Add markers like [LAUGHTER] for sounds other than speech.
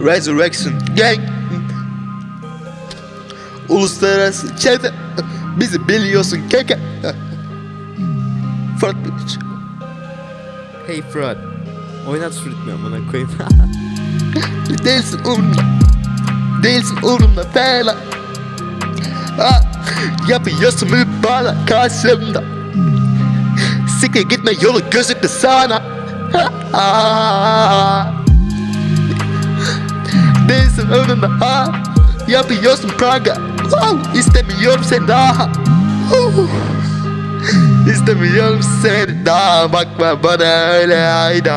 Resurrection. Gang. Uluslararası çete Bizi biliyorsun keke. Fırat Hey Fırat. Oynat ritmi amına koyayım. [LAUGHS] Değilsin umurumda Değilsin umurumda falan ha, Yapıyorsun mübala karşımda. Siktir gitme yolu gözüktü sana. Ha, Değilsin umurumda ha? Yapıyorsun Praga wow, İstemiyorum seni daha. İstemiyorum seni daha. Bakma bana öyle ayda